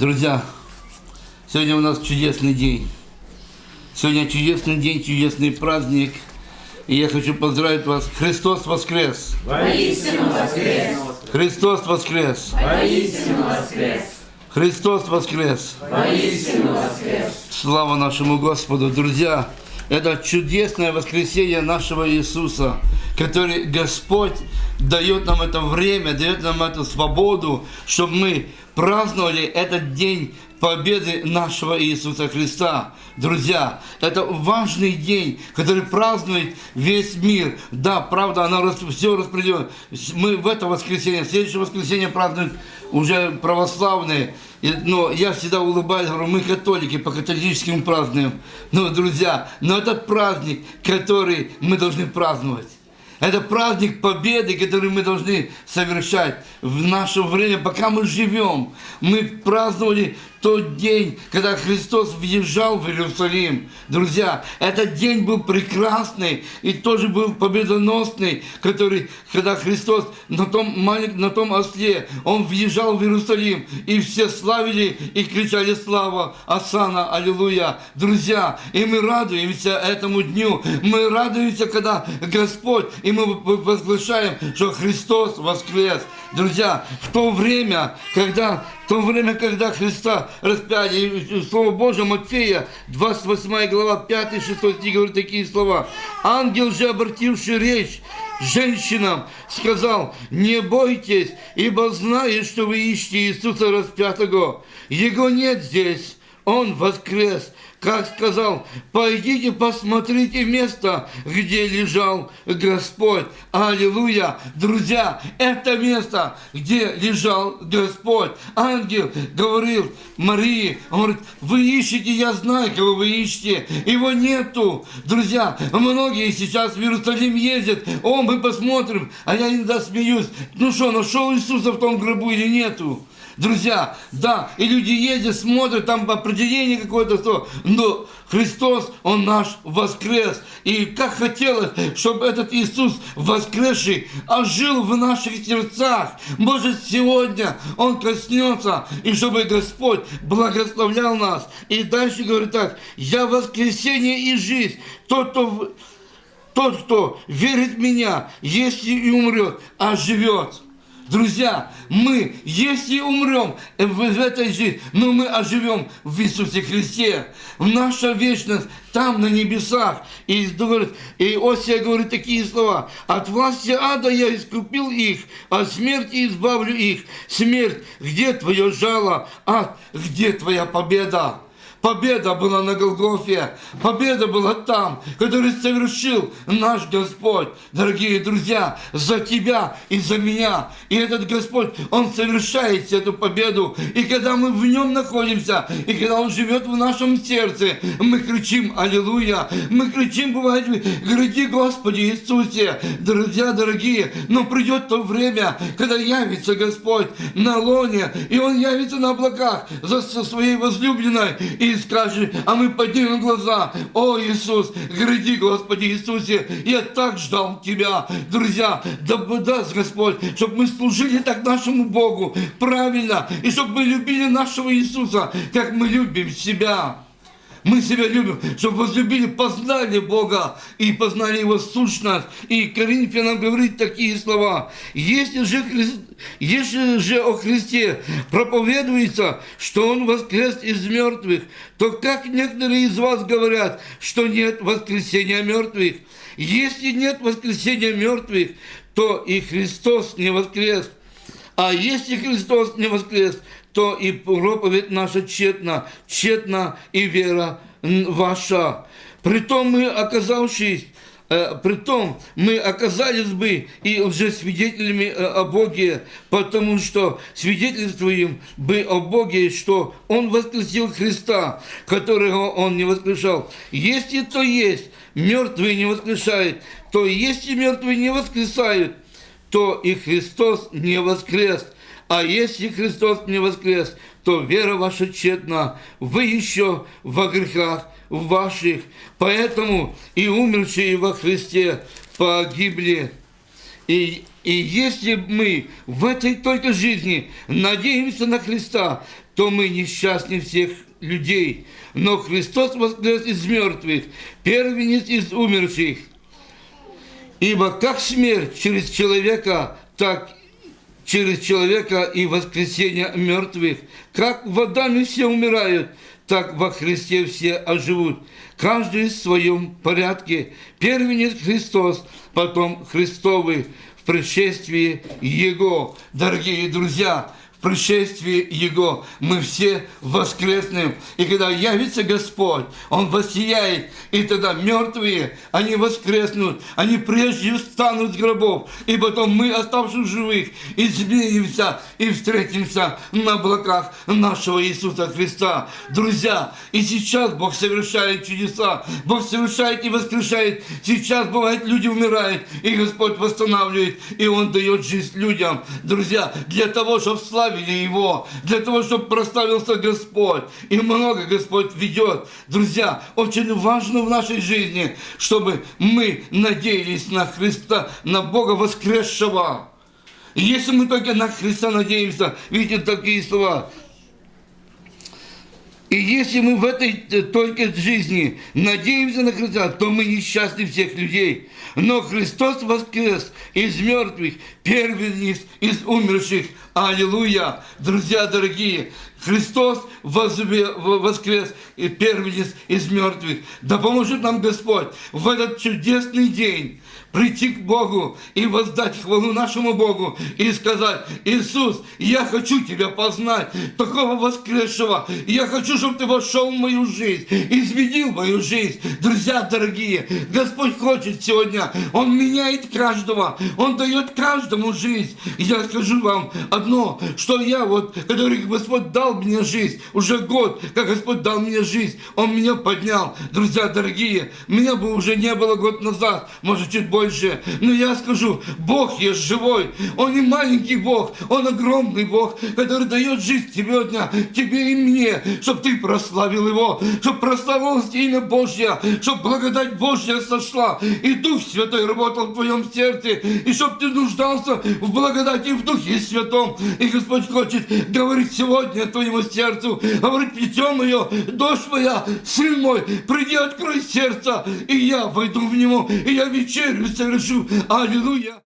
Друзья, сегодня у нас чудесный день. Сегодня чудесный день, чудесный праздник. И я хочу поздравить вас. Христос воскрес! Воистину воскрес! Христос воскрес! Воистину воскрес! Христос воскрес! Воистину воскрес! Слава нашему Господу! Друзья, это чудесное воскресение нашего Иисуса, который Господь дает нам это время, дает нам эту свободу, чтобы мы праздновали этот день победы нашего Иисуса Христа. Друзья, это важный день, который празднует весь мир. Да, правда, она все распределено. Мы в это воскресенье, в следующее воскресенье празднуют уже православные. Но я всегда улыбаюсь, говорю, мы католики, по католическим празднуем. Но, друзья, но этот праздник, который мы должны праздновать. Это праздник победы, который мы должны совершать в наше время, пока мы живем. Мы праздновали тот день, когда Христос въезжал в Иерусалим. Друзья, этот день был прекрасный и тоже был победоносный, который, когда Христос на том, маленьком, на том осле, Он въезжал в Иерусалим, и все славили и кричали слава Асана, Аллилуйя. Друзья, и мы радуемся этому дню, мы радуемся, когда Господь, и мы возглашаем, что Христос воскрес. Друзья, в то время, когда в то время, когда Христа распяли, Слово Божие Матфея, 28 глава, 5-6 стих говорит такие слова. Ангел же, обративший речь женщинам, сказал, не бойтесь, ибо знаю, что вы ищете Иисуса распятого. Его нет здесь, Он воскрес как сказал, пойдите посмотрите место, где лежал Господь. Аллилуйя! Друзья, это место, где лежал Господь. Ангел говорил Марии, он говорит, вы ищете, я знаю, кого вы ищете. Его нету. Друзья, многие сейчас в Иерусалим ездят, о, мы посмотрим, а я иногда смеюсь. Ну что, нашел Иисуса в том гробу или нету? Друзья, да, и люди ездят, смотрят, там определение какое-то, что, но Христос, Он наш воскрес. И как хотелось, чтобы этот Иисус воскресший ожил в наших сердцах. Может, сегодня Он коснется, и чтобы Господь благословлял нас. И дальше говорит так, «Я воскресение и жизнь, тот, кто, тот, кто верит в Меня, если и умрет, оживет». Друзья, мы, если умрем в этой жизни, но мы оживем в Иисусе Христе. Наша вечность там, на небесах. И, говорит, и Осия говорит такие слова. От власти ада я искупил их, от смерти избавлю их. Смерть, где твое жало? Ад, где твоя победа? Победа была на Голгофе. Победа была там, который совершил наш Господь. Дорогие друзья, за тебя и за меня. И этот Господь, Он совершает эту победу. И когда мы в Нем находимся, и когда Он живет в нашем сердце, мы кричим «Аллилуйя!» Мы кричим, бывает, «Гради, Господи Иисусе!» Друзья дорогие, но придет то время, когда явится Господь на лоне, и Он явится на облаках за своей возлюбленной, и и скажешь, а мы поднимем глаза, о Иисус, гради, Господи Иисусе, я так ждал Тебя, друзья, да даст Господь, чтобы мы служили так нашему Богу правильно, и чтобы мы любили нашего Иисуса, как мы любим себя. Мы себя любим, чтобы возлюбили, познали Бога и познали Его сущность. И Коринфянам говорит такие слова. Если же, если же о Христе проповедуется, что Он воскрес из мертвых, то как некоторые из вас говорят, что нет воскресения мертвых? Если нет воскресения мертвых, то и Христос не воскрес. А если Христос не воскрес, то и проповедь наша тщетна, тщетна и вера ваша. Притом мы, оказавшись э, Притом мы оказались бы и уже свидетелями э, о Боге, потому что свидетельствуем бы о Боге, что Он воскресил Христа, которого Он не воскрешал. Если то есть, мертвые не воскрешают, то если мертвые не воскресают, то и Христос не воскрес. А если Христос не воскрес, то вера ваша тщетна, вы еще во грехах ваших. Поэтому и умершие во Христе погибли. И, и если мы в этой только жизни надеемся на Христа, то мы несчастнее всех людей. Но Христос воскрес из мертвых, первенец из умерших. Ибо как смерть через человека, так через человека и воскресение мертвых. Как в Адаме все умирают, так во Христе все оживут. Каждый в своем порядке. Первенец Христос, потом Христовый в пришествии Его. Дорогие друзья, пришествии Его мы все воскреснем. И когда явится Господь, Он воссияет, и тогда мертвые, они воскреснут, они прежде встанут с гробов, и потом мы, оставшись живых, изменимся и встретимся на облаках нашего Иисуса Христа. Друзья, и сейчас Бог совершает чудеса, Бог совершает и воскрешает. Сейчас, бывает, люди умирают, и Господь восстанавливает, и Он дает жизнь людям. Друзья, для того, чтобы славили Его, для того, чтобы прославился Господь. И много Господь ведет. Друзья, очень важно в нашей жизни, чтобы мы надеялись на Христа, на Бога воскресшего. Если мы только на Христа надеемся, видите такие слова, и если мы в этой э, только жизни надеемся на Христа, то мы несчастны всех людей. Но Христос воскрес из мертвых, первенец из умерших. Аллилуйя! Друзья дорогие, Христос воскрес и первенец из мертвых. Да поможет нам Господь в этот чудесный день прийти к Богу и воздать хвалу нашему Богу и сказать, Иисус, я хочу Тебя познать, такого воскресшего. Я хочу, чтобы Ты вошел в мою жизнь, изменил мою жизнь. Друзья дорогие, Господь хочет сегодня, Он меняет каждого, Он дает каждому жизнь. Я скажу вам одно, что я вот, который Господь дал мне жизнь, уже год, как Господь дал мне жизнь, Он меня поднял. Друзья дорогие, меня бы уже не было год назад, может чуть больше, но я скажу, Бог есть живой, Он не маленький Бог, Он огромный Бог, который дает жизнь тебе, дня, тебе и мне, чтобы ты прославил Его, чтобы прославилось имя Божье, чтобы благодать Божья сошла, и Дух Святой работал в твоем сердце, и чтобы ты нуждался в благодати в Духе Святом. И Господь хочет говорить сегодня твоему сердцу, говорит, плетем мое, дождь моя, сын мой, приди, открой сердце, и я войду в него, и я вечерю совершу. Аллилуйя.